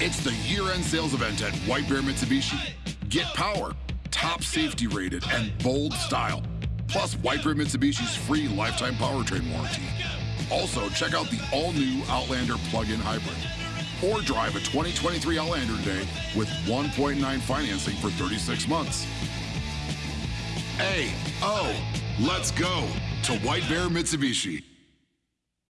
It's the year-end sales event at White Bear Mitsubishi. Get power, top safety rated, and bold style. Plus White Bear Mitsubishi's free lifetime powertrain warranty. Also, check out the all-new Outlander plug-in hybrid. Or drive a 2023 Outlander today with 1.9 financing for 36 months. A, O, oh, let's go to White Bear Mitsubishi.